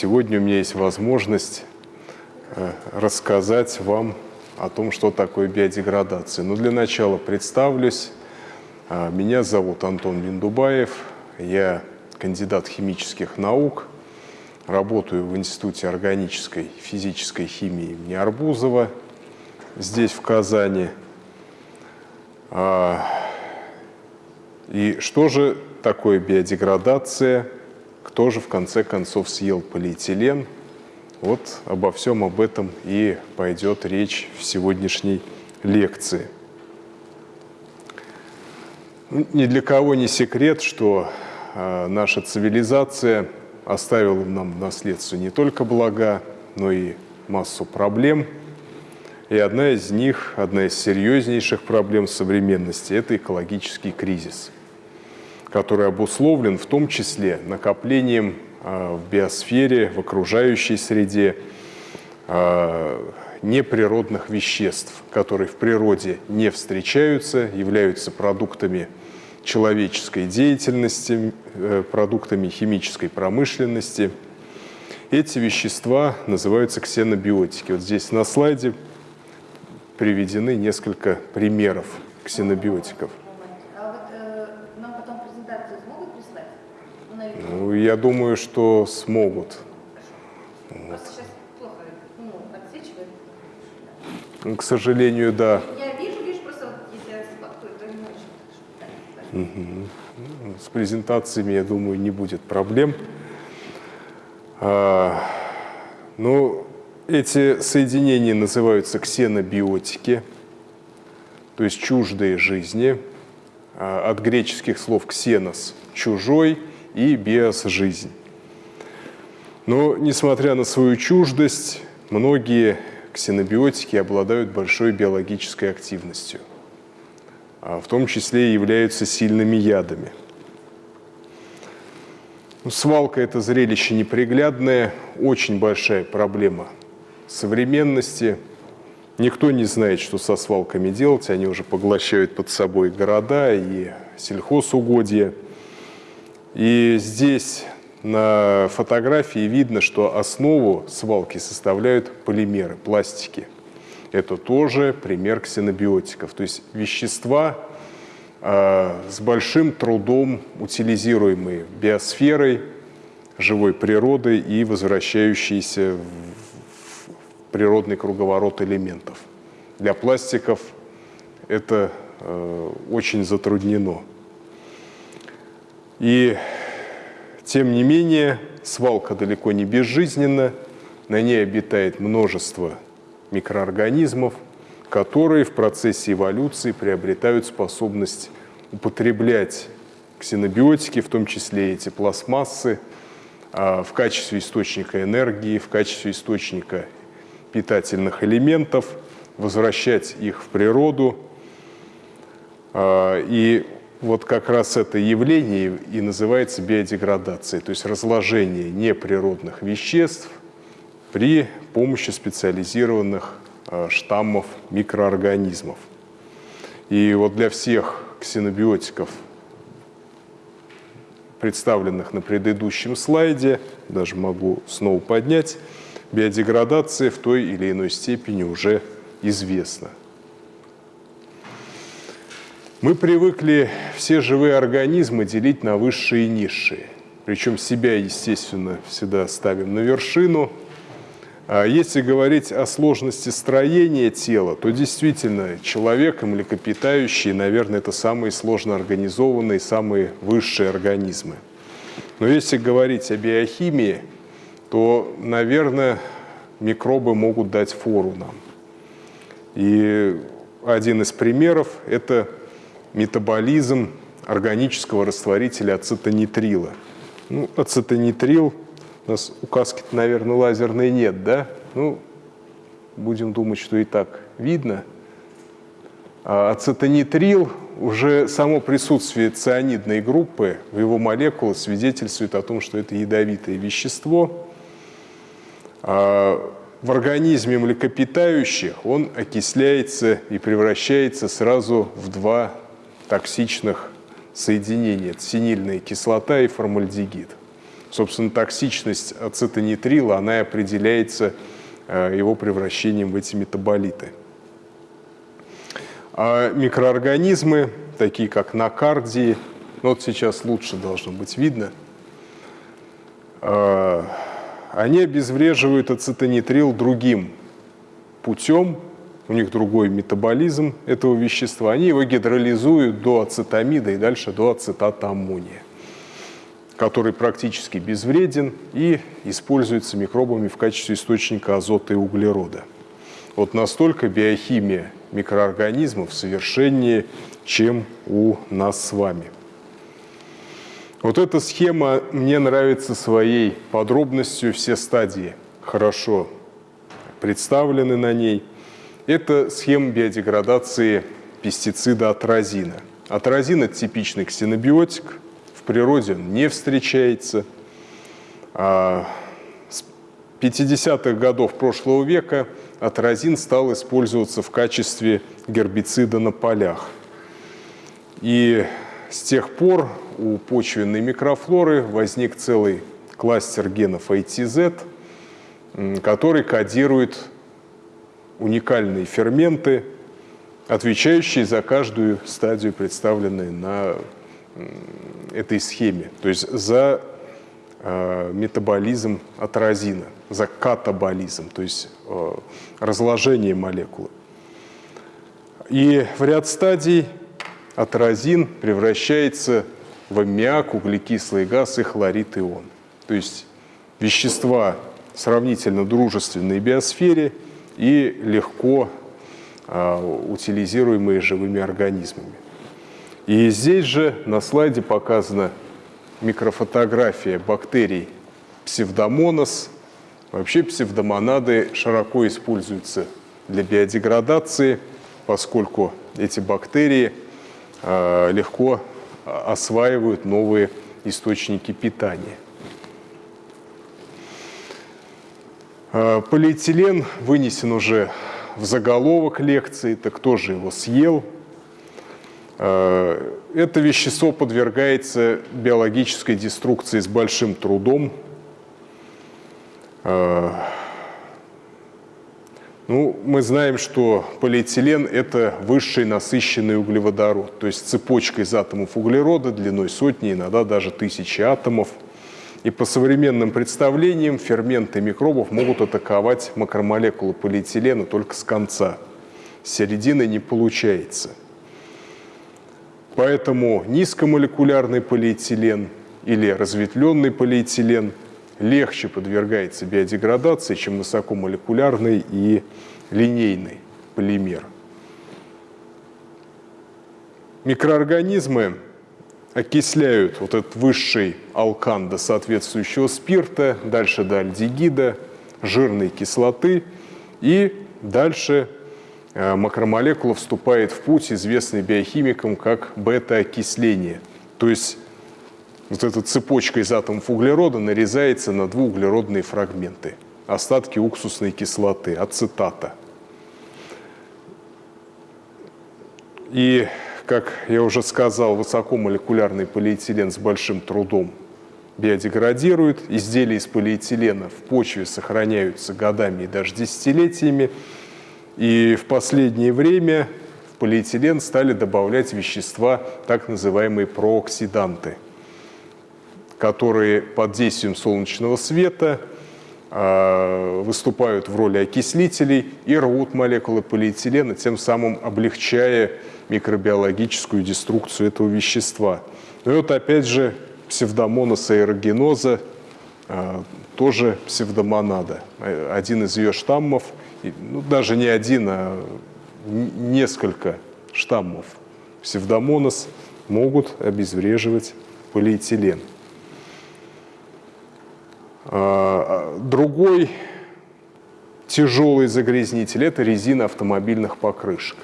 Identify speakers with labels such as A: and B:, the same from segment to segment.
A: сегодня у меня есть возможность э, рассказать вам о том, что такое биодеградация. Но для начала представлюсь. А, меня зовут Антон Биндубаев. Я кандидат химических наук. Работаю в Институте органической физической химии имени Арбузова здесь, в Казани. А, и что же такое биодеградация? Кто же в конце концов съел полиэтилен? Вот обо всем об этом и пойдет речь в сегодняшней лекции. Ну, ни для кого не секрет, что а, наша цивилизация оставила нам в наследство не только блага, но и массу проблем – и одна из них, одна из серьезнейших проблем современности – это экологический кризис, который обусловлен в том числе накоплением а, в биосфере, в окружающей среде а, неприродных веществ, которые в природе не встречаются, являются продуктами человеческой деятельности, э, продуктами химической промышленности. Эти вещества называются ксенобиотики. Вот здесь на слайде приведены несколько примеров ксенобиотиков. А вот э, нам потом презентацию смогут прислать? Ну, я думаю, что смогут. Вот. плохо ну, к сожалению, да. Я вижу, вижу, просто если я сфоткаю, то не очень угу. С презентациями, я думаю, не будет проблем. А, ну, эти соединения называются ксенобиотики, то есть чуждые жизни, а, от греческих слов «ксенос» – чужой и «биос» – жизнь. Но, несмотря на свою чуждость, многие ксенобиотики обладают большой биологической активностью, а в том числе и являются сильными ядами. Ну, свалка – это зрелище неприглядное, очень большая проблема – современности. Никто не знает, что со свалками делать. Они уже поглощают под собой города и сельхозугодья. И здесь на фотографии видно, что основу свалки составляют полимеры, пластики. Это тоже пример ксенобиотиков, то есть вещества э, с большим трудом утилизируемые биосферой, живой природой и возвращающиеся природный круговорот элементов. Для пластиков это э, очень затруднено. И тем не менее, свалка далеко не безжизненна, на ней обитает множество микроорганизмов, которые в процессе эволюции приобретают способность употреблять ксенобиотики, в том числе эти пластмассы, а, в качестве источника энергии, в качестве источника питательных элементов, возвращать их в природу. А, и вот как раз это явление и называется биодеградацией, то есть разложение неприродных веществ при помощи специализированных а, штаммов микроорганизмов. И вот для всех ксенобиотиков, представленных на предыдущем слайде, даже могу снова поднять, биодеградация в той или иной степени уже известна. Мы привыкли все живые организмы делить на высшие и низшие. Причем себя, естественно, всегда ставим на вершину. А если говорить о сложности строения тела, то действительно человек и млекопитающие, наверное, это самые сложно организованные, самые высшие организмы. Но если говорить о биохимии, то, наверное, микробы могут дать фору нам. И один из примеров – это метаболизм органического растворителя ацетонитрила. Ну, ацетонитрил, у нас указки наверное, лазерной нет, да? Ну, будем думать, что и так видно. А ацетонитрил, уже само присутствие цианидной группы в его молекулах свидетельствует о том, что это ядовитое вещество – а в организме млекопитающих он окисляется и превращается сразу в два токсичных соединения. Это синильная кислота и формальдегид. Собственно, токсичность ацетонитрила, она и определяется э, его превращением в эти метаболиты. А микроорганизмы, такие как накардии, ну вот сейчас лучше должно быть видно, э, они обезвреживают ацетонитрил другим путем, у них другой метаболизм этого вещества, они его гидролизуют до ацетамида и дальше до ацетата аммония который практически безвреден и используется микробами в качестве источника азота и углерода. Вот настолько биохимия микроорганизмов совершеннее, чем у нас с вами. Вот эта схема мне нравится своей подробностью, все стадии хорошо представлены на ней. Это схема биодеградации пестицида атразина. Атразин – это типичный ксенобиотик, в природе он не встречается. А с 50-х годов прошлого века атразин стал использоваться в качестве гербицида на полях. И с тех пор у почвенной микрофлоры возник целый кластер генов ATZ, который кодирует уникальные ферменты, отвечающие за каждую стадию, представленную на этой схеме, то есть за э, метаболизм атразина, за катаболизм, то есть э, разложение молекулы. И в ряд стадий атразин превращается в аммиак, углекислый газ и хлорид ион. То есть вещества сравнительно дружественные биосфере и легко э, утилизируемые живыми организмами. И здесь же на слайде показана микрофотография бактерий псевдомонос. Вообще псевдомонады широко используются для биодеградации, поскольку эти бактерии э, легко осваивают новые источники питания. Э, полиэтилен вынесен уже в заголовок лекции, так кто же его съел – Э, это вещество подвергается биологической деструкции с большим трудом. Э, ну, мы знаем, что полиэтилен – это высший насыщенный углеводород, то есть цепочка из атомов углерода длиной сотни, иногда даже тысячи атомов. И по современным представлениям ферменты микробов могут атаковать макромолекулы полиэтилена только с конца. С середины не получается. Поэтому низкомолекулярный полиэтилен или разветвленный полиэтилен легче подвергается биодеградации, чем высокомолекулярный и линейный полимер. Микроорганизмы окисляют вот этот высший алкан до соответствующего спирта, дальше до альдегида, жирной кислоты и дальше Э, макромолекула вступает в путь, известный биохимикам как бета-окисление. То есть вот эта цепочка из атомов углерода нарезается на двууглеродные фрагменты, остатки уксусной кислоты, ацетата. И, как я уже сказал, высокомолекулярный полиэтилен с большим трудом биодеградирует. Изделия из полиэтилена в почве сохраняются годами и даже десятилетиями. И в последнее время в полиэтилен стали добавлять вещества, так называемые прооксиданты, которые под действием солнечного света выступают в роли окислителей и рвут молекулы полиэтилена, тем самым облегчая микробиологическую деструкцию этого вещества. Ну и вот опять же псевдомонос аэрогеноза, э, тоже псевдомонада. Один из ее штаммов – ну, даже не один, а несколько штаммов псевдомонос могут обезвреживать полиэтилен. А, а, другой тяжелый загрязнитель – это резина автомобильных покрышек.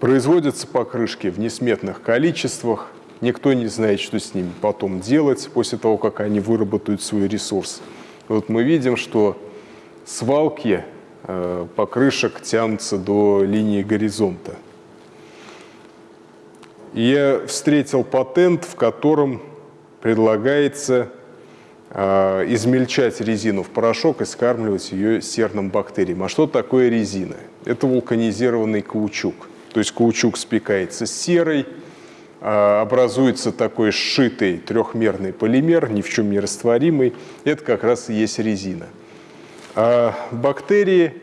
A: Производятся покрышки в несметных количествах, никто не знает, что с ними потом делать после того, как они выработают свой ресурс. Вот мы видим, что свалки э, покрышек тянутся до линии горизонта. Я встретил патент, в котором предлагается измельчать резину в порошок и скармливать ее серным бактериям. А что такое резина? Это вулканизированный каучук. То есть каучук спекается с серой, э, образуется такой сшитый трехмерный полимер, ни в чем не растворимый. Это как раз и есть резина. А бактерии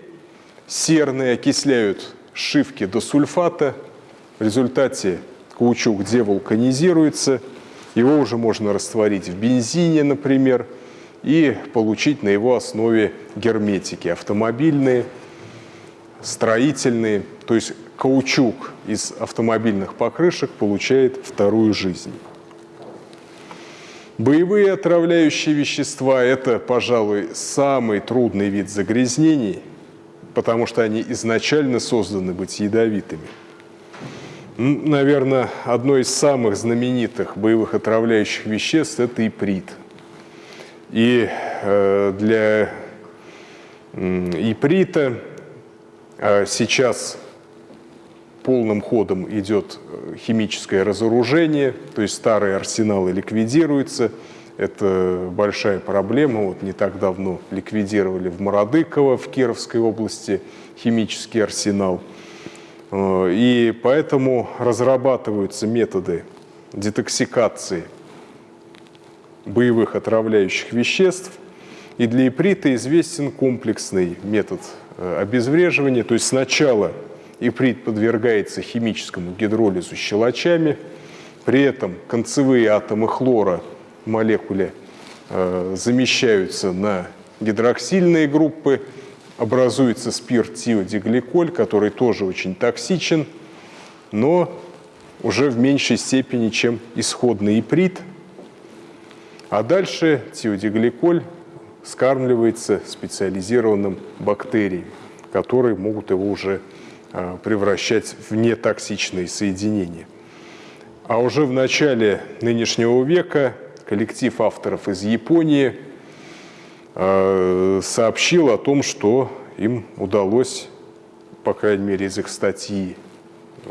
A: серные окисляют шивки до сульфата. В результате каучук девулканизируется – его уже можно растворить в бензине, например, и получить на его основе герметики автомобильные, строительные. То есть каучук из автомобильных покрышек получает вторую жизнь. Боевые отравляющие вещества – это, пожалуй, самый трудный вид загрязнений, потому что они изначально созданы быть ядовитыми – Наверное, одно из самых знаменитых боевых отравляющих веществ – это иприт. И э, для иприта э, сейчас полным ходом идет э, химическое разоружение, то есть старые арсеналы ликвидируются. Это большая проблема. Вот не так давно ликвидировали в Мародыково, в Кировской области, химический арсенал – и поэтому разрабатываются методы детоксикации боевых отравляющих веществ. И для иприта известен комплексный метод э, обезвреживания. То есть сначала иприт подвергается химическому гидролизу щелочами, при этом концевые атомы хлора в молекуле э, замещаются на гидроксильные группы, образуется спирт тиодигликоль, который тоже очень токсичен, но уже в меньшей степени, чем исходный иприт. А дальше тиодигликоль скармливается специализированным бактериям, которые могут его уже а, превращать в нетоксичные соединения. А уже в начале нынешнего века коллектив авторов из Японии – сообщил о том, что им удалось, по крайней мере из их статьи э,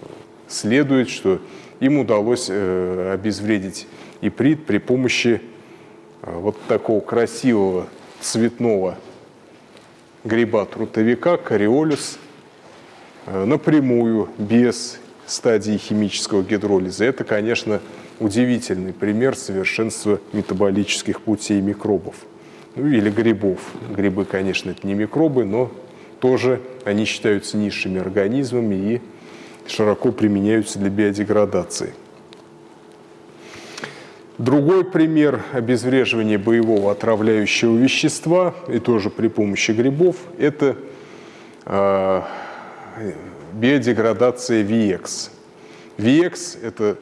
A: следует, что им удалось э, обезвредить иприт при помощи вот такого красивого цветного гриба-трутовика кориолюс напрямую, без стадии химического гидролиза. Это, конечно, удивительный пример совершенства метаболических путей микробов ну или грибов. Грибы, конечно, это не микробы, но тоже они считаются низшими организмами и широко применяются для биодеградации. Другой пример обезвреживания боевого отравляющего вещества, и тоже при помощи грибов, это э, биодеградация VX. VX – это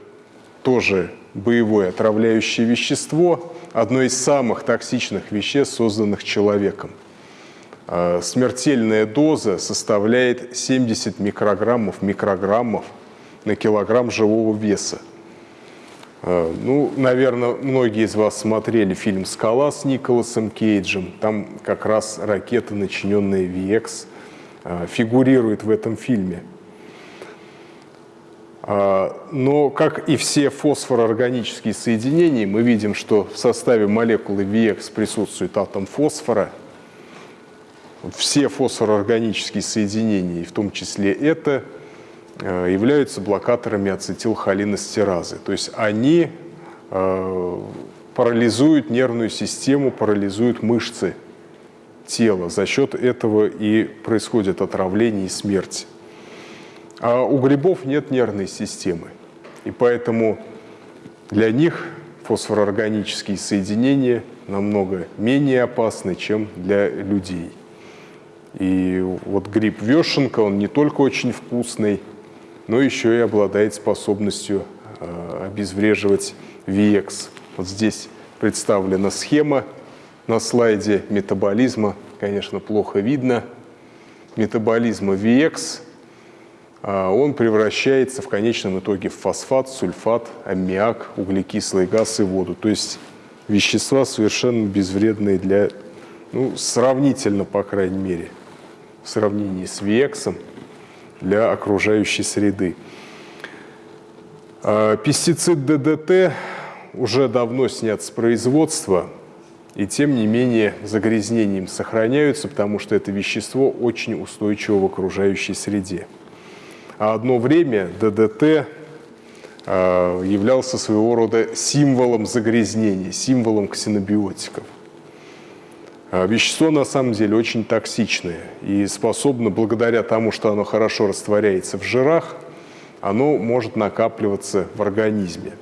A: тоже боевое отравляющее вещество, одно из самых токсичных веществ, созданных человеком. А, смертельная доза составляет 70 микрограммов, микрограммов на килограмм живого веса. А, ну, наверное, многие из вас смотрели фильм «Скала» с Николасом Кейджем. Там как раз ракета, начиненная VX, а, фигурирует в этом фильме. А, но, как и все фосфороорганические соединения, мы видим, что в составе молекулы VX присутствует атом фосфора. Все фосфороорганические соединения, в том числе это, э, являются блокаторами ацетилхолинестеразы. То есть они э, парализуют нервную систему, парализуют мышцы тела. За счет этого и происходит отравление и смерть. А у грибов нет нервной системы. И поэтому для них фосфороорганические соединения намного менее опасны, чем для людей. И вот гриб вешенка, он не только очень вкусный, но еще и обладает способностью э, обезвреживать VX. Вот здесь представлена схема на слайде метаболизма. Конечно, плохо видно. Метаболизма VX – он превращается в конечном итоге в фосфат, сульфат, аммиак, углекислый газ и воду. То есть вещества совершенно безвредные для, ну, сравнительно, по крайней мере, в сравнении с ВИЭКСом для окружающей среды. А, пестицид ДДТ уже давно снят с производства, и тем не менее загрязнения им сохраняются, потому что это вещество очень устойчиво в окружающей среде. А одно время ДДТ а, являлся своего рода символом загрязнений, символом ксенобиотиков. А вещество на самом деле очень токсичное и способно, благодаря тому, что оно хорошо растворяется в жирах, оно может накапливаться в организме.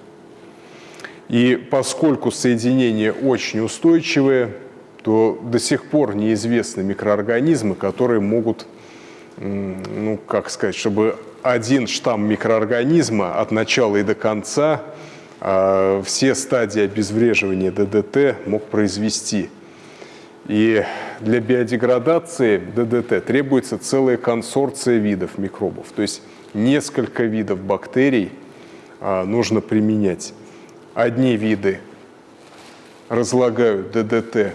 A: И поскольку соединения очень устойчивые, то до сих пор неизвестны микроорганизмы, которые могут, ну, как сказать, чтобы один штамм микроорганизма от начала и до конца э, все стадии обезвреживания ДДТ мог произвести. И для биодеградации ДДТ требуется целая консорция видов микробов, то есть несколько видов бактерий э, нужно применять. Одни виды разлагают ДДТ,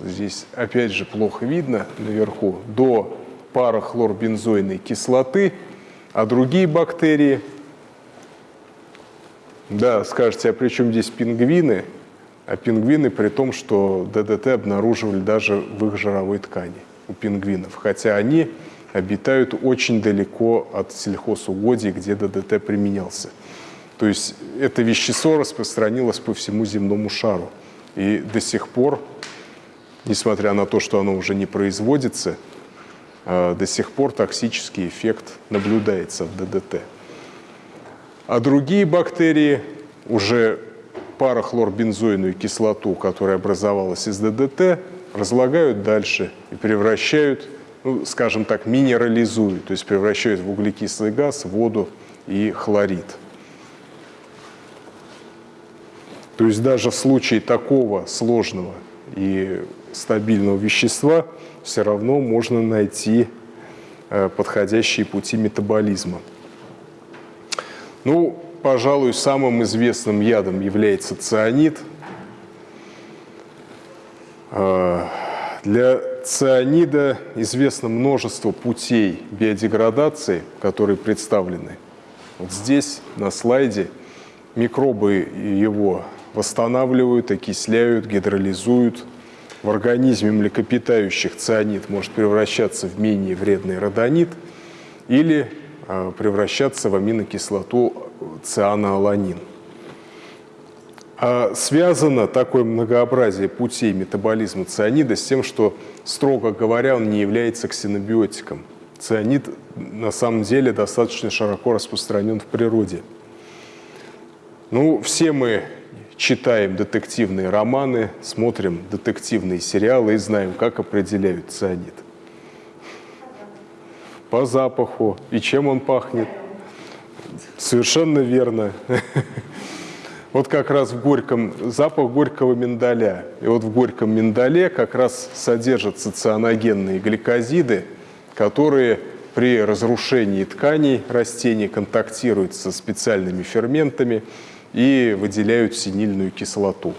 A: здесь опять же плохо видно наверху, до парахлорбензойной кислоты, а другие бактерии, да, скажете, а при чем здесь пингвины? А пингвины при том, что ДДТ обнаруживали даже в их жировой ткани у пингвинов, хотя они обитают очень далеко от сельхозугодий, где ДДТ применялся. То есть это вещество распространилось по всему земному шару. И до сих пор, несмотря на то, что оно уже не производится, до сих пор токсический эффект наблюдается в ДДТ. А другие бактерии уже парахлорбензойную кислоту, которая образовалась из ДДТ, разлагают дальше и превращают, ну, скажем так, минерализуют, то есть превращают в углекислый газ, воду и хлорид. То есть даже в случае такого сложного и стабильного вещества все равно можно найти э, подходящие пути метаболизма. Ну, пожалуй, самым известным ядом является цианид. Э, для цианида известно множество путей биодеградации, которые представлены. Вот здесь, на слайде, микробы его восстанавливают, окисляют, гидролизуют. В организме млекопитающих цианид может превращаться в менее вредный родонит или а, превращаться в аминокислоту цианоаланин. А связано такое многообразие путей метаболизма цианида с тем, что, строго говоря, он не является ксенобиотиком. Цианид на самом деле достаточно широко распространен в природе. Ну, все мы читаем детективные романы, смотрим детективные сериалы и знаем, как определяют цианид. По запаху. И чем он пахнет? Совершенно верно. Вот как раз в горьком, запах горького миндаля. И вот в горьком миндале как раз содержатся цианогенные гликозиды, которые при разрушении тканей растений контактируют со специальными ферментами и выделяют синильную кислоту.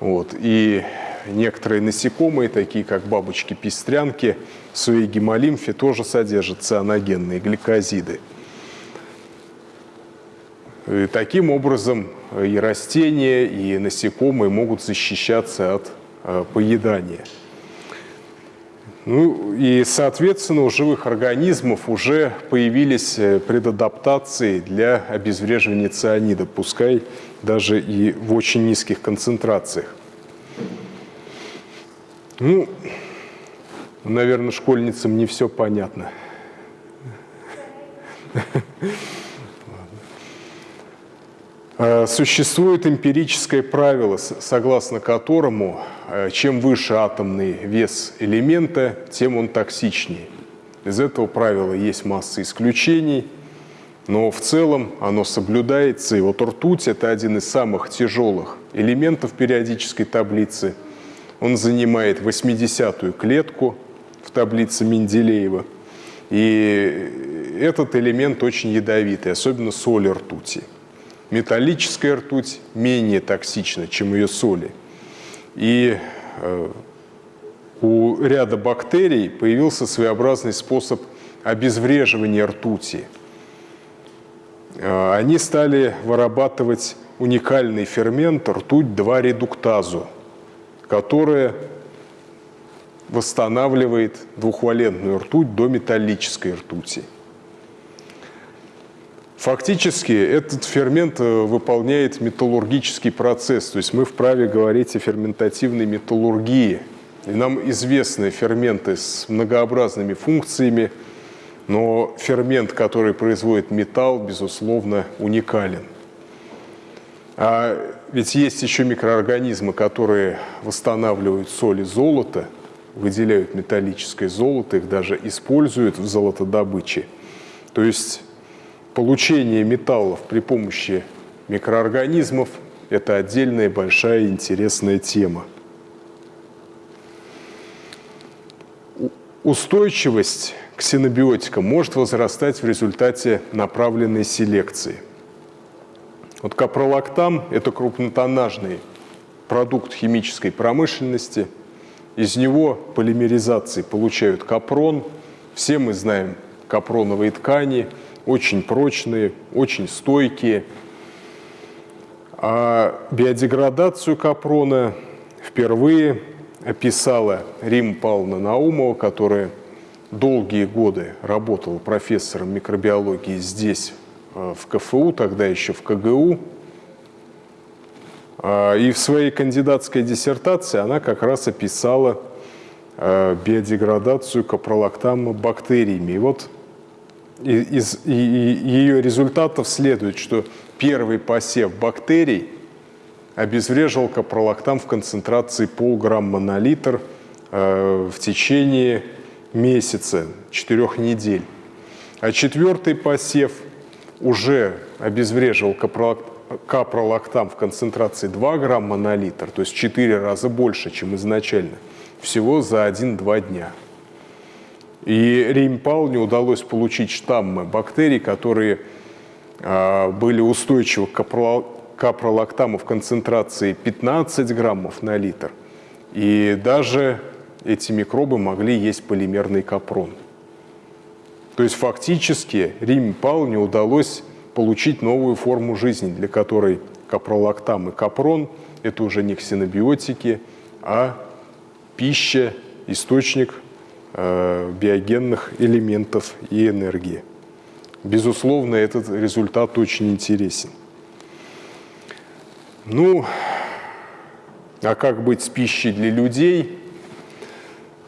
A: Вот. И некоторые насекомые, такие как бабочки-пестрянки, в своей гемолимфе тоже содержат цианогенные гликозиды. И таким образом и растения, и насекомые могут защищаться от э, поедания. Ну и, соответственно, у живых организмов уже появились э, предадаптации для обезвреживания цианида, пускай даже и в очень низких концентрациях. Ну, наверное, школьницам не все понятно. Э, существует эмпирическое правило, согласно которому э, чем выше атомный вес элемента, тем он токсичнее. Из этого правила есть масса исключений, но в целом оно соблюдается. И вот ртуть – это один из самых тяжелых элементов периодической таблицы. Он занимает 80-ю клетку в таблице Менделеева. И этот элемент очень ядовитый, особенно соли ртути. Металлическая ртуть менее токсична, чем ее соли. И э, у ряда бактерий появился своеобразный способ обезвреживания ртути. Э, они стали вырабатывать уникальный фермент ртуть-2-редуктазу, которая восстанавливает двухвалентную ртуть до металлической ртути. Фактически этот фермент э, выполняет металлургический процесс, то есть мы вправе говорить о ферментативной металлургии. И нам известны ферменты с многообразными функциями, но фермент, который производит металл, безусловно, уникален. А ведь есть еще микроорганизмы, которые восстанавливают соли золота, выделяют металлическое золото, их даже используют в золотодобыче. То есть получение металлов при помощи микроорганизмов – это отдельная большая интересная тема. Устойчивость к синобиотикам может возрастать в результате направленной селекции. Вот капролактам – это крупнотоннажный продукт химической промышленности. Из него полимеризации получают капрон. Все мы знаем капроновые ткани – очень прочные, очень стойкие. А биодеградацию капрона впервые описала Рим Павловна Наумова, которая долгие годы работала профессором микробиологии здесь, э, в КФУ, тогда еще в КГУ. А, и в своей кандидатской диссертации она как раз описала э, биодеградацию капролактама бактериями. И вот из ее результатов следует, что первый посев бактерий обезвреживал капролактам в концентрации полграмма на литр э, в течение месяца, четырех недель. А четвертый посев уже обезвреживал капролактам в концентрации 2 грамма на литр, то есть в 4 раза больше, чем изначально, всего за 1-2 дня. И Реймпал удалось получить штаммы бактерий, которые а, были устойчивы к капролактаму в концентрации 15 граммов на литр. И даже эти микробы могли есть полимерный капрон. То есть фактически Рим Палне удалось получить новую форму жизни, для которой капролактам и капрон – это уже не ксенобиотики, а пища, источник биогенных элементов и энергии. Безусловно, этот результат очень интересен. Ну, а как быть с пищей для людей?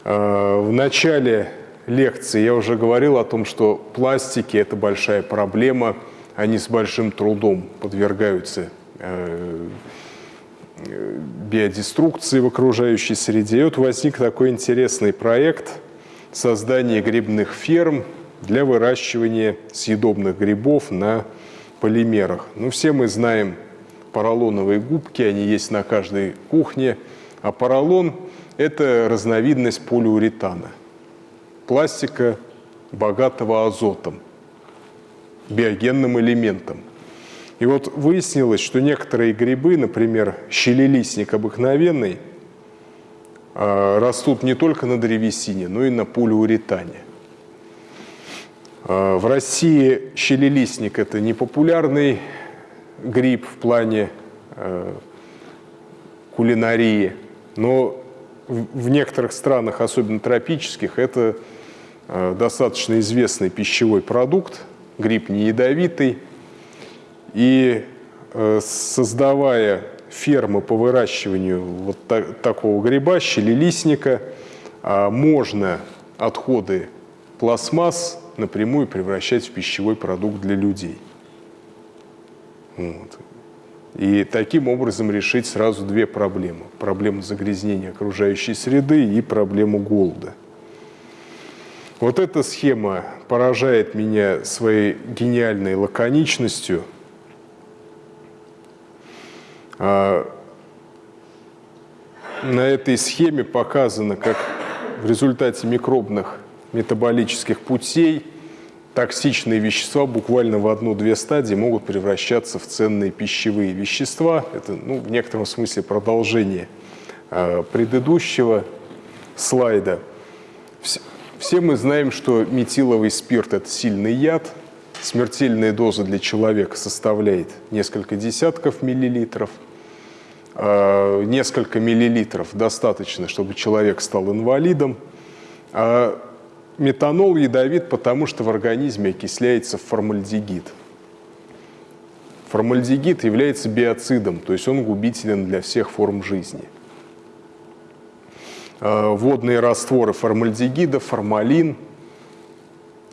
A: Э, в начале лекции я уже говорил о том, что пластики – это большая проблема, они с большим трудом подвергаются э, биодеструкции в окружающей среде. И вот возник такой интересный проект – создание грибных ферм для выращивания съедобных грибов на полимерах. Ну, все мы знаем поролоновые губки, они есть на каждой кухне, а поролон – это разновидность полиуретана, пластика, богатого азотом, биогенным элементом. И вот выяснилось, что некоторые грибы, например, щелелистник обыкновенный – растут не только на древесине, но и на полиуретане. А, в России щелелистник – это не популярный гриб в плане а, кулинарии, но в некоторых странах, особенно тропических, это достаточно известный пищевой продукт, гриб не ядовитый. И создавая фермы по выращиванию вот так, такого гриба, щелелистника, а можно отходы пластмасс напрямую превращать в пищевой продукт для людей. Вот. И таким образом решить сразу две проблемы. Проблему загрязнения окружающей среды и проблему голода. Вот эта схема поражает меня своей гениальной лаконичностью – на этой схеме показано, как в результате микробных метаболических путей токсичные вещества буквально в одну-две стадии могут превращаться в ценные пищевые вещества. Это ну, в некотором смысле продолжение э, предыдущего слайда. Все мы знаем, что метиловый спирт – это сильный яд, Смертельная доза для человека составляет несколько десятков миллилитров. А, несколько миллилитров достаточно, чтобы человек стал инвалидом. А метанол ядовит, потому что в организме окисляется формальдегид. Формальдегид является биоцидом, то есть он губителен для всех форм жизни. А, водные растворы формальдегида, формалин –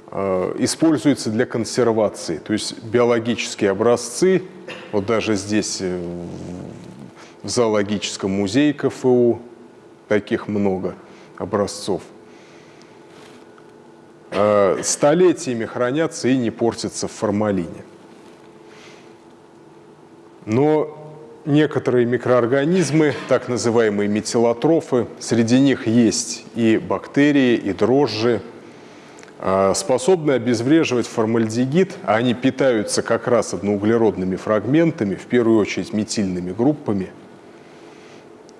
A: Э, используются для консервации. То есть биологические образцы, вот даже здесь э, в зоологическом музее КФУ таких много образцов, э, столетиями хранятся и не портятся в формалине. Но некоторые микроорганизмы, так называемые метилотрофы, среди них есть и бактерии, и дрожжи, а, способны обезвреживать формальдегид, а они питаются как раз одноуглеродными фрагментами, в первую очередь метильными группами.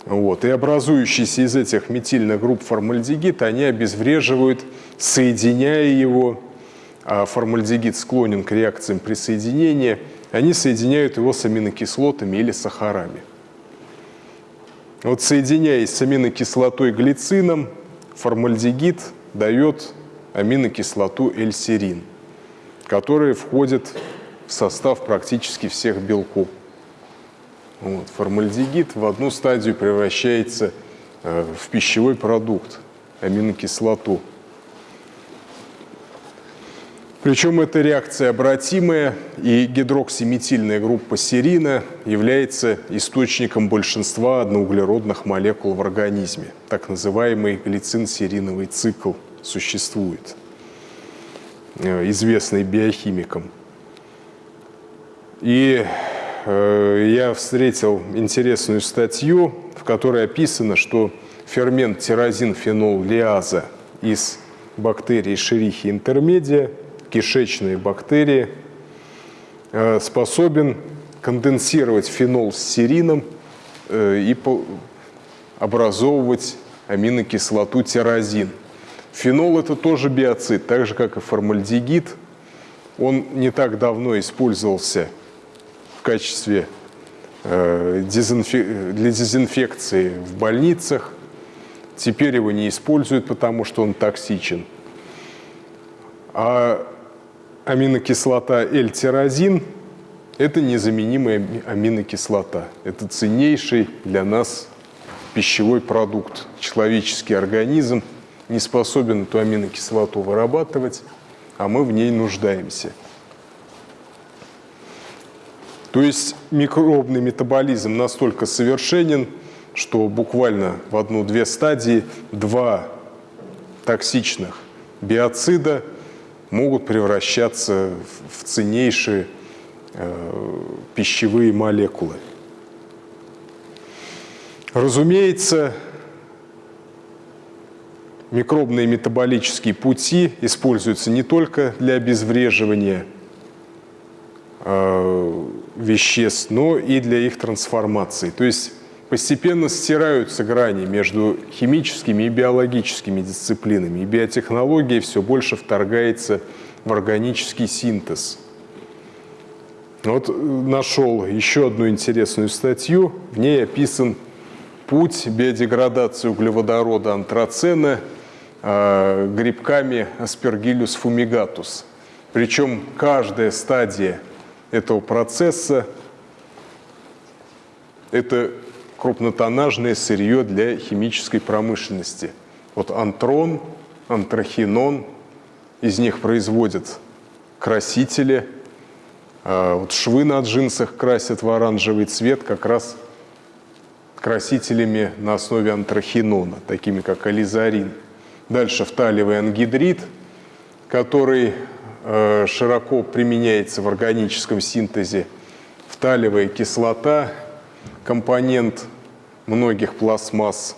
A: Вот. И образующиеся из этих метильных групп формальдегид, они обезвреживают, соединяя его, а формальдегид склонен к реакциям присоединения, они соединяют его с аминокислотами или сахарами. Вот соединяясь с аминокислотой глицином, формальдегид дает аминокислоту L-серин, которая входит в состав практически всех белков. Вот. Формальдегид в одну стадию превращается э, в пищевой продукт, аминокислоту. Причем эта реакция обратимая, и гидроксиметильная группа серина является источником большинства одноуглеродных молекул в организме, так называемый глицин-сериновый цикл – существует, э, известный биохимикам. И я встретил интересную статью, в которой описано, что фермент тирозин-фенол-лиаза из бактерий шерихи интермедия, кишечные бактерии, э, способен конденсировать фенол с серином и образовывать аминокислоту тирозин – Фенол – это тоже биоцид, так же, как и формальдегид. Он не так давно использовался качестве э, для дезинфекции в больницах. Теперь его не используют, потому что он токсичен. А аминокислота L-тирозин – это незаменимая аминокислота. Это ценнейший для нас пищевой продукт. Человеческий организм – не способен эту аминокислоту вырабатывать, а мы в ней нуждаемся. То есть микробный метаболизм настолько совершенен, что буквально в одну-две стадии два токсичных биоцида могут превращаться в ценнейшие э, пищевые молекулы. Разумеется, микробные метаболические пути используются не только для обезвреживания э, веществ, но и для их трансформации. То есть постепенно стираются грани между химическими и биологическими дисциплинами, и биотехнология все больше вторгается в органический синтез. Вот нашел еще одну интересную статью, в ней описан путь биодеградации углеводорода антрацена Э, грибками Aspergillus fumigatus. Причем каждая стадия этого процесса – это крупнотоннажное сырье для химической промышленности. Вот антрон, антрахинон, из них производят красители, а вот швы на джинсах красят в оранжевый цвет как раз красителями на основе антрахинона, такими как ализарин – Дальше фталевый ангидрид, который широко применяется в органическом синтезе. Фталевая кислота, компонент многих пластмасс.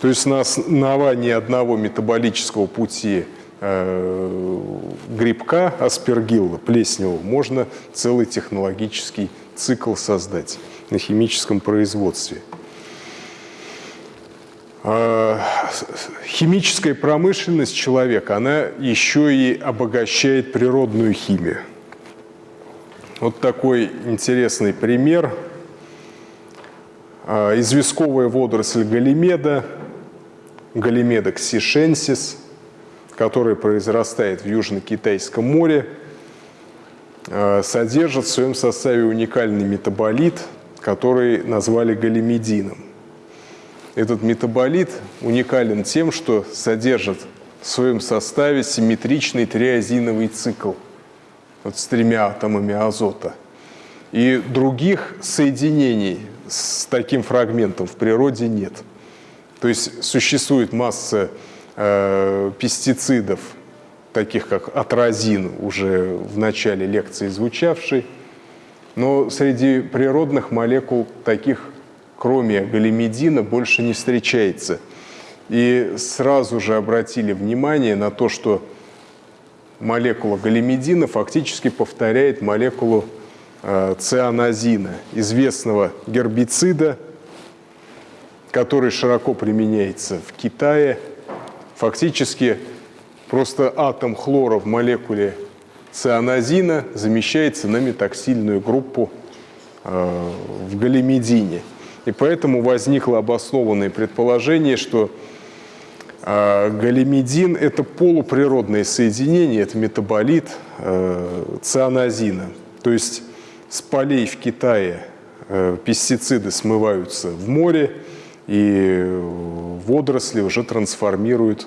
A: То есть на основании одного метаболического пути э, грибка, аспергилла, плесневого, можно целый технологический цикл создать на химическом производстве. А, химическая промышленность человека, она еще и обогащает природную химию. Вот такой интересный пример. А, известковая водоросль галимеда, галимеда ксишенсис, которая произрастает в Южно-Китайском море, а, содержит в своем составе уникальный метаболит, который назвали галимедином. Этот метаболит уникален тем, что содержит в своем составе симметричный триазиновый цикл вот с тремя атомами азота. И других соединений с таким фрагментом в природе нет. То есть существует масса э, пестицидов, таких как атразин, уже в начале лекции звучавший, но среди природных молекул таких кроме галимедина, больше не встречается. И сразу же обратили внимание на то, что молекула галимедина фактически повторяет молекулу э, цианозина, известного гербицида, который широко применяется в Китае. Фактически просто атом хлора в молекуле цианозина замещается на метаксильную группу э, в галимедине. И поэтому возникло обоснованное предположение, что э, галимедин – это полуприродное соединение, это метаболит э, цианозина. То есть с полей в Китае э, пестициды смываются в море, и водоросли уже трансформируют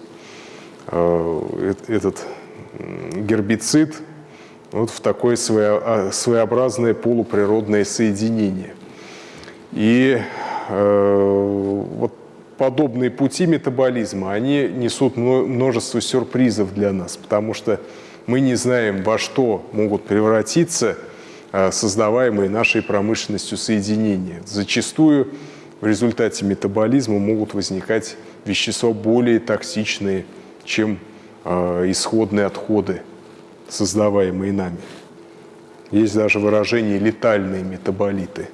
A: э, этот гербицид вот в такое а, своеобразное полуприродное соединение. И э, вот подобные пути метаболизма, они несут множество сюрпризов для нас, потому что мы не знаем, во что могут превратиться э, создаваемые нашей промышленностью соединения. Зачастую в результате метаболизма могут возникать вещества более токсичные, чем э, исходные отходы, создаваемые нами. Есть даже выражение «летальные метаболиты».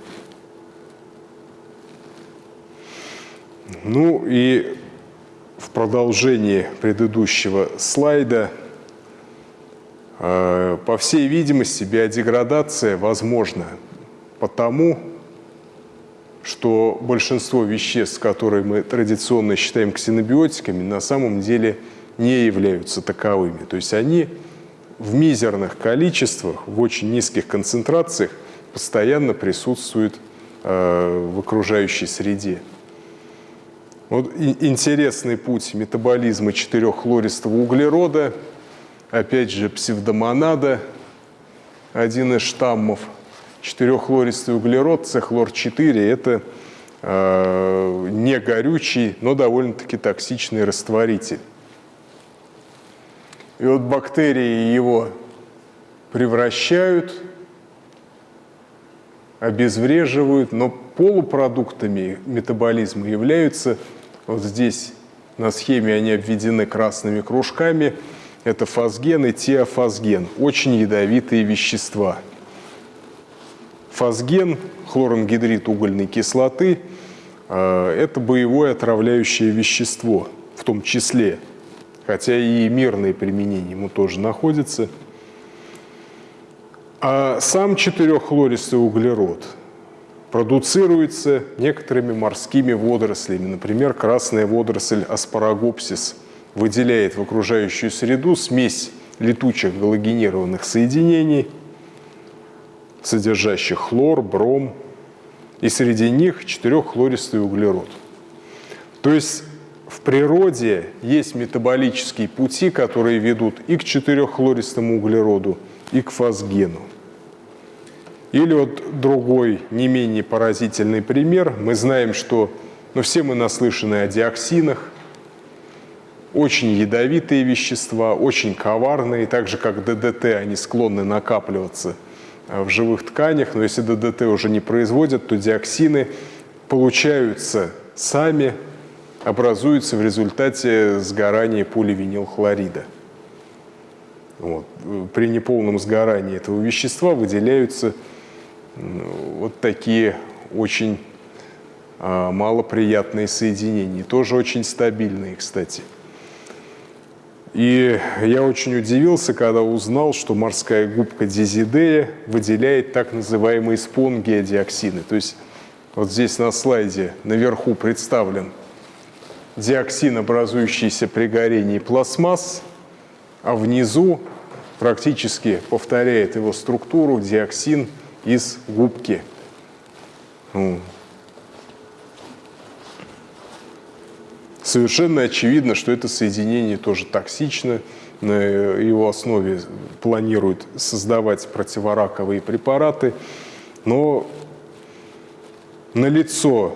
A: Ну и в продолжении предыдущего слайда, э, по всей видимости, биодеградация возможна потому, что большинство веществ, которые мы традиционно считаем ксенобиотиками, на самом деле не являются таковыми. То есть они в мизерных количествах, в очень низких концентрациях постоянно присутствуют э, в окружающей среде. Вот интересный путь метаболизма четыреххлористого углерода, опять же псевдомонада, один из штаммов. Четыреххлористый углерод, цехлор-4, это э, не горючий, но довольно-таки токсичный растворитель. И вот бактерии его превращают, обезвреживают, но полупродуктами метаболизма являются вот здесь на схеме они обведены красными кружками. Это фосген и теофосген. Очень ядовитые вещества. Фосген, хлорангидрид угольной кислоты, э, это боевое отравляющее вещество в том числе. Хотя и мирные применения ему тоже находятся. А сам четыреххлористый углерод – продуцируется некоторыми морскими водорослями. Например, красная водоросль аспарагопсис выделяет в окружающую среду смесь летучих галогенированных соединений, содержащих хлор, бром, и среди них четыреххлористый углерод. То есть в природе есть метаболические пути, которые ведут и к четыреххлористому углероду, и к фосгену. Или вот другой, не менее поразительный пример. Мы знаем, что ну, все мы наслышаны о диоксинах, очень ядовитые вещества, очень коварные, так же как ДДТ, они склонны накапливаться э, в живых тканях, но если ДДТ уже не производят, то диоксины получаются сами, образуются в результате сгорания поливинилхлорида. Вот. При неполном сгорании этого вещества выделяются вот такие очень а, малоприятные соединения, тоже очень стабильные, кстати. И я очень удивился, когда узнал, что морская губка дизидея выделяет так называемые спонгиодиоксины. То есть вот здесь на слайде наверху представлен диоксин, образующийся при горении пластмасс, а внизу практически повторяет его структуру диоксин из губки. Ну, совершенно очевидно, что это соединение тоже токсично. На его основе планируют создавать противораковые препараты. Но налицо,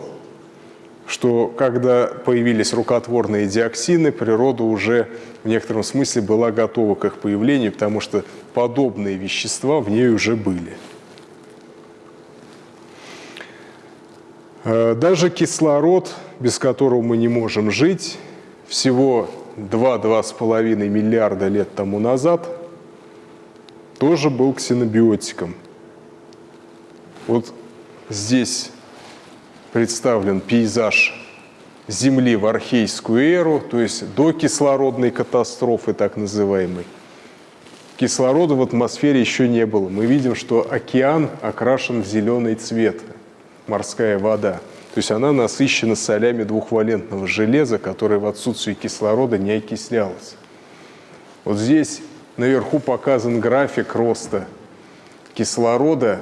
A: что когда появились рукотворные диоксины, природа уже в некотором смысле была готова к их появлению, потому что подобные вещества в ней уже были. Даже кислород, без которого мы не можем жить, всего 2-2,5 миллиарда лет тому назад, тоже был ксенобиотиком. Вот здесь представлен пейзаж Земли в архейскую эру, то есть до кислородной катастрофы так называемой. Кислорода в атмосфере еще не было. Мы видим, что океан окрашен в зеленый цвет – морская вода. То есть она насыщена солями двухвалентного железа, которое в отсутствии кислорода не окислялось. Вот здесь наверху показан график роста кислорода.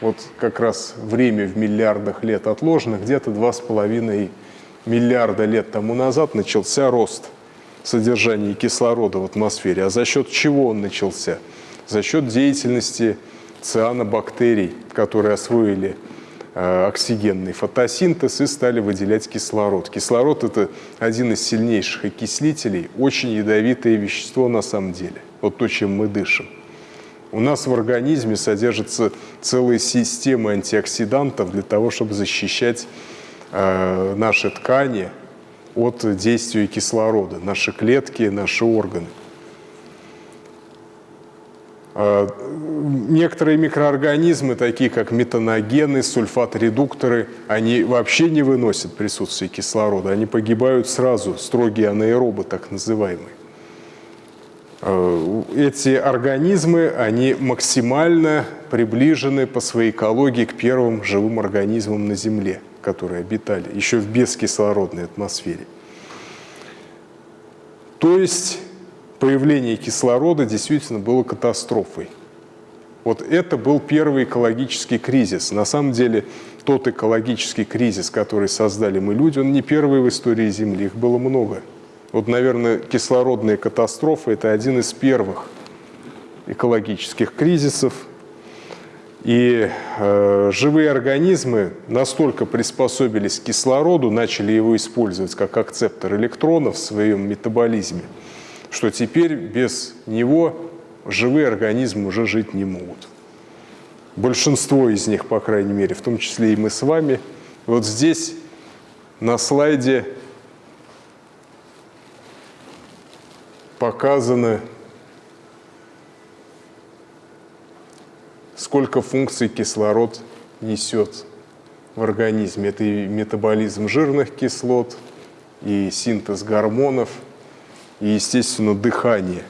A: Вот как раз время в миллиардах лет отложено, где-то 2,5 миллиарда лет тому назад начался рост содержания кислорода в атмосфере. А за счет чего он начался? За счет деятельности цианобактерий, которые освоили оксигенный фотосинтез и стали выделять кислород. Кислород – это один из сильнейших окислителей, очень ядовитое вещество на самом деле, вот то, чем мы дышим. У нас в организме содержится целая система антиоксидантов для того, чтобы защищать э, наши ткани от действия кислорода, наши клетки, наши органы. А, некоторые микроорганизмы, такие как метаногены, сульфат-редукторы, они вообще не выносят присутствие кислорода, они погибают сразу, строгие анаэробы так называемые. А, эти организмы, они максимально приближены по своей экологии к первым живым организмам на Земле, которые обитали еще в бескислородной атмосфере. То есть появление кислорода действительно было катастрофой. Вот это был первый экологический кризис. На самом деле тот экологический кризис, который создали мы люди, он не первый в истории Земли, их было много. Вот, наверное, кислородная катастрофа – это один из первых экологических кризисов. И э, живые организмы настолько приспособились к кислороду, начали его использовать как акцептор электронов в своем метаболизме – что теперь без него живые организмы уже жить не могут. Большинство из них, по крайней мере, в том числе и мы с вами. Вот здесь на слайде показано, сколько функций кислород несет в организме. Это и метаболизм жирных кислот, и синтез гормонов – и, естественно, дыхание.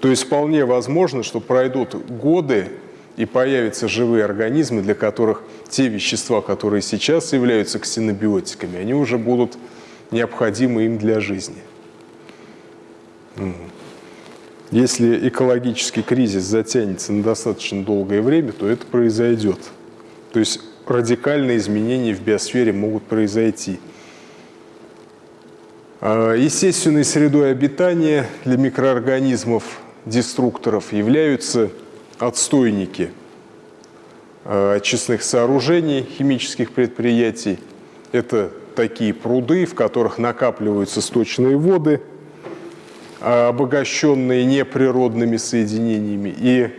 A: То есть вполне возможно, что пройдут годы и появятся живые организмы, для которых те вещества, которые сейчас являются ксенобиотиками, они уже будут необходимы им для жизни. Если экологический кризис затянется на достаточно долгое время, то это произойдет. То есть радикальные изменения в биосфере могут произойти – естественной средой обитания для микроорганизмов-деструкторов являются отстойники а, очистных сооружений, химических предприятий. Это такие пруды, в которых накапливаются сточные воды, а, обогащенные неприродными соединениями. И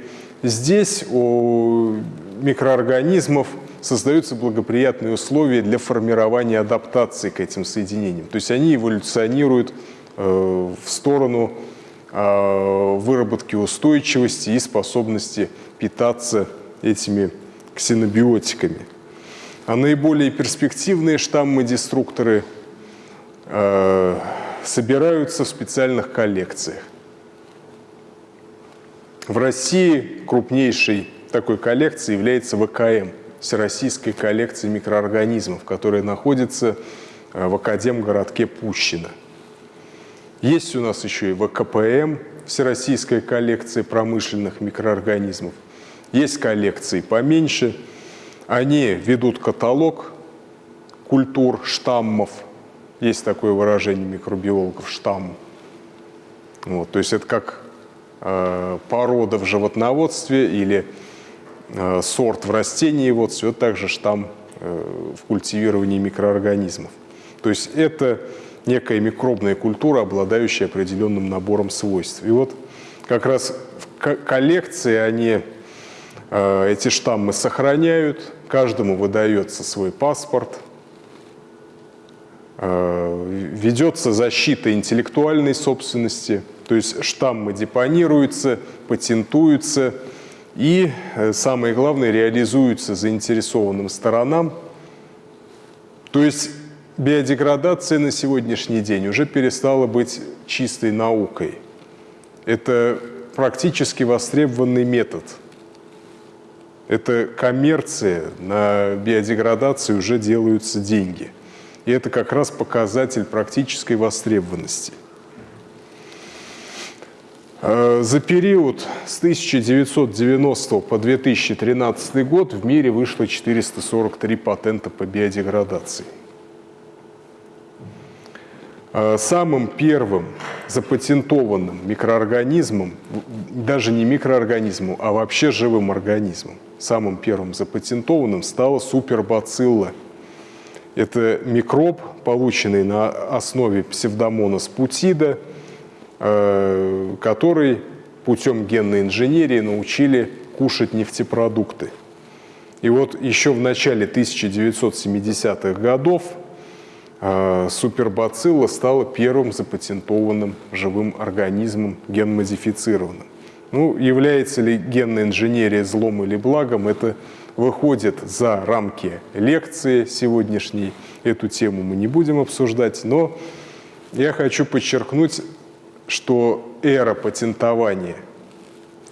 A: здесь у микроорганизмов – создаются благоприятные условия для формирования адаптации к этим соединениям. То есть они эволюционируют э, в сторону э, выработки устойчивости и способности питаться этими ксенобиотиками. А наиболее перспективные штаммы-деструкторы э, собираются в специальных коллекциях. В России крупнейшей такой коллекцией является ВКМ, Всероссийская коллекция микроорганизмов, которая находится э, в Академгородке Пущино. Есть у нас еще и ВКПМ, Всероссийская коллекция промышленных микроорганизмов. Есть коллекции поменьше. Они ведут каталог культур, штаммов. Есть такое выражение микробиологов «штамм». Вот, то есть это как э, порода в животноводстве или сорт в растениеводстве, вот также штамм э, в культивировании микроорганизмов. То есть это некая микробная культура, обладающая определенным набором свойств. И вот как раз в коллекции они э, эти штаммы сохраняют, каждому выдается свой паспорт, э, ведется защита интеллектуальной собственности, то есть штаммы депонируются, патентуются и, э, самое главное, реализуются заинтересованным сторонам. То есть биодеградация на сегодняшний день уже перестала быть чистой наукой. Это практически востребованный метод. Это коммерция, на биодеградации уже делаются деньги. И это как раз показатель практической востребованности. Э, за период с 1990 по 2013 год в мире вышло 443 патента по биодеградации. Э, самым первым запатентованным микроорганизмом, даже не микроорганизмом, а вообще живым организмом, самым первым запатентованным стала супербацилла. Это микроб, полученный на основе псевдомонас путида, э, который путем генной инженерии научили кушать нефтепродукты. И вот еще в начале 1970-х годов а, супербацилла стала первым запатентованным живым организмом генмодифицированным. Ну, является ли генная инженерия злом или благом, это выходит за рамки лекции сегодняшней. Эту тему мы не будем обсуждать, но я хочу подчеркнуть, что эра патентования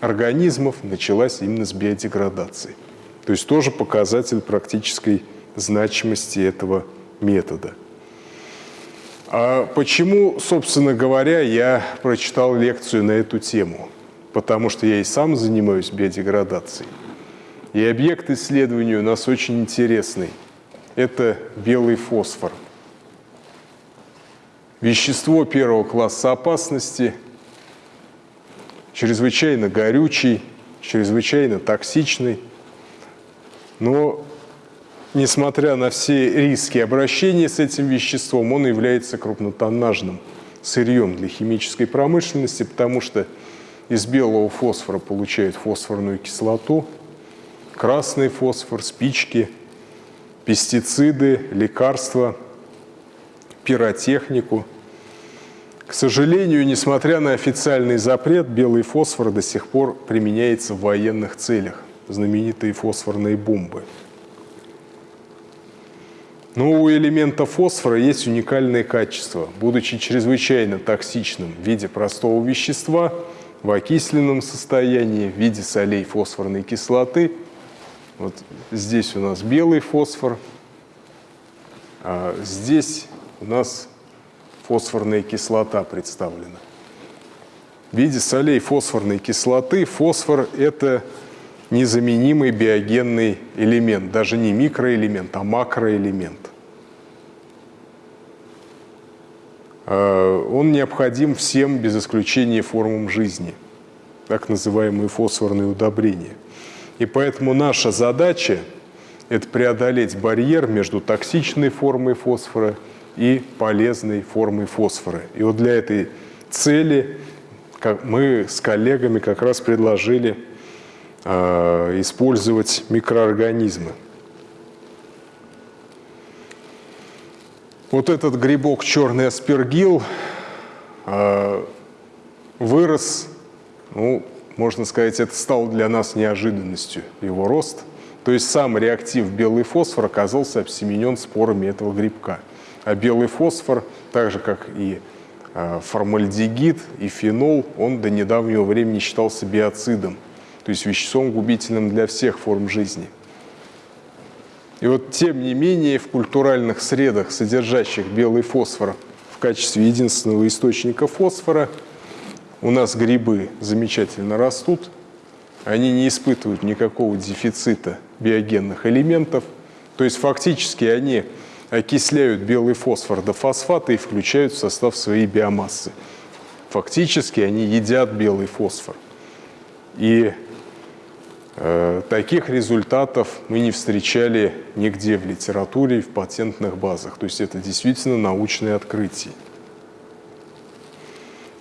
A: организмов началась именно с биодеградации. То есть тоже показатель практической значимости этого метода. А почему, собственно говоря, я прочитал лекцию на эту тему? Потому что я и сам занимаюсь биодеградацией. И объект исследования у нас очень интересный. Это белый фосфор. Вещество первого класса опасности, чрезвычайно горючий, чрезвычайно токсичный, но несмотря на все риски обращения с этим веществом, он является крупнотоннажным сырьем для химической промышленности, потому что из белого фосфора получают фосфорную кислоту, красный фосфор, спички, пестициды, лекарства, пиротехнику. К сожалению, несмотря на официальный запрет, белый фосфор до сих пор применяется в военных целях, знаменитые фосфорные бомбы – но у элемента фосфора есть уникальные качества. Будучи чрезвычайно токсичным в виде простого вещества, в окисленном состоянии, в виде солей фосфорной кислоты, вот здесь у нас белый фосфор, а здесь у нас фосфорная кислота представлена. В виде солей фосфорной кислоты фосфор – это незаменимый биогенный элемент, даже не микроэлемент, а макроэлемент. Э, он необходим всем без исключения формам жизни, так называемые фосфорные удобрения. И поэтому наша задача – это преодолеть барьер между токсичной формой фосфора и полезной формой фосфора. И вот для этой цели мы с коллегами как раз предложили э, использовать микроорганизмы. Вот этот грибок черный аспергил э, вырос, ну, можно сказать, это стало для нас неожиданностью, его рост. То есть сам реактив белый фосфор оказался обсеменен спорами этого грибка. А белый фосфор, так же как и а, формальдегид и фенол, он до недавнего времени считался биоцидом, то есть веществом губительным для всех форм жизни. И вот тем не менее в культуральных средах, содержащих белый фосфор в качестве единственного источника фосфора, у нас грибы замечательно растут, они не испытывают никакого дефицита биогенных элементов, то есть фактически они окисляют белый фосфор до фосфата и включают в состав своей биомассы. Фактически они едят белый фосфор. И э, таких результатов мы не встречали нигде в литературе и в патентных базах. То есть это действительно научное открытие.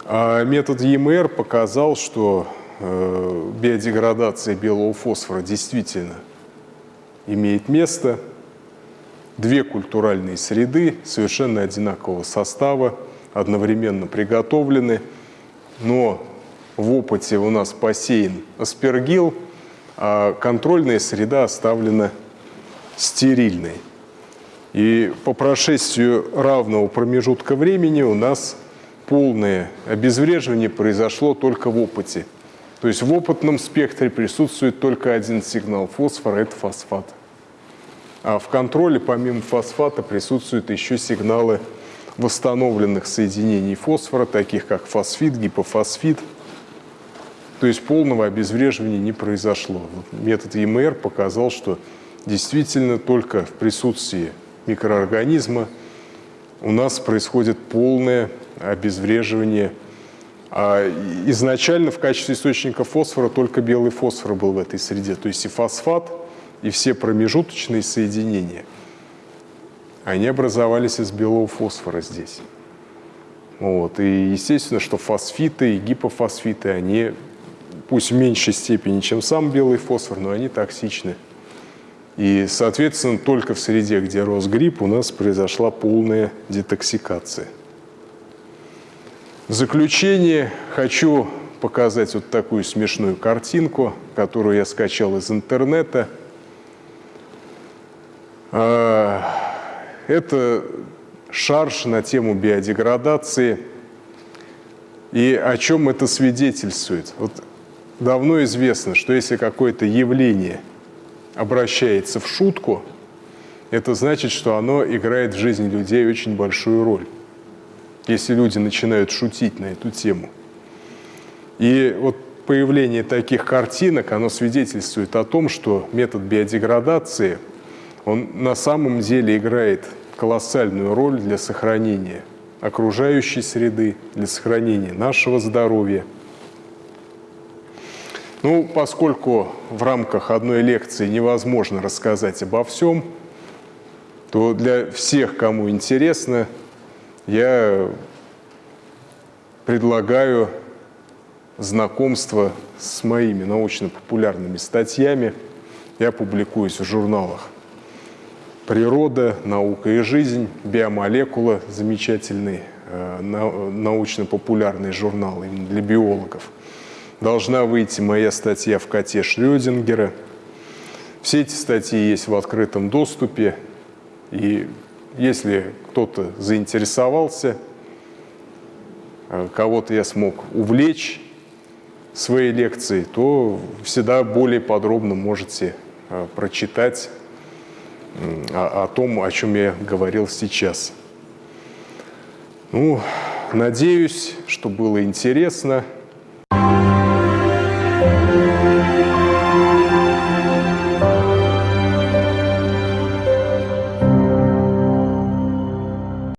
A: А метод ЕМР показал, что э, биодеградация белого фосфора действительно имеет место – две культуральные среды совершенно одинакового состава, одновременно приготовлены, но в опыте у нас посеян аспергил, а контрольная среда оставлена стерильной. И по прошествию равного промежутка времени у нас полное обезвреживание произошло только в опыте. То есть в опытном спектре присутствует только один сигнал фосфора – это фосфат. А в контроле помимо фосфата присутствуют еще сигналы восстановленных соединений фосфора, таких как фосфит, гипофосфит. То есть полного обезвреживания не произошло. Метод ЕМР показал, что действительно только в присутствии микроорганизма у нас происходит полное обезвреживание. А изначально в качестве источника фосфора только белый фосфор был в этой среде. То есть и фосфат – и все промежуточные соединения, они образовались из белого фосфора здесь. Вот. И естественно, что фосфиты и гипофосфиты, они, пусть в меньшей степени, чем сам белый фосфор, но они токсичны. И, соответственно, только в среде, где рос гриб, у нас произошла полная детоксикация. В заключение хочу показать вот такую смешную картинку, которую я скачал из интернета – это шарж на тему биодеградации. И о чем это свидетельствует? Вот давно известно, что если какое-то явление обращается в шутку, это значит, что оно играет в жизни людей очень большую роль. Если люди начинают шутить на эту тему. И вот появление таких картинок, оно свидетельствует о том, что метод биодеградации – он на самом деле играет колоссальную роль для сохранения окружающей среды, для сохранения нашего здоровья. Ну, поскольку в рамках одной лекции невозможно рассказать обо всем, то для всех, кому интересно, я предлагаю знакомство с моими научно-популярными статьями. Я публикуюсь в журналах природа, наука и жизнь, биомолекула, замечательный э, научно-популярный журнал именно для биологов. Должна выйти моя статья в коте Шрёдингера. Все эти статьи есть в открытом доступе. И если кто-то заинтересовался, э, кого-то я смог увлечь своей лекцией, то всегда более подробно можете э, прочитать о, о том, о чем я говорил сейчас. Ну, надеюсь, что было интересно.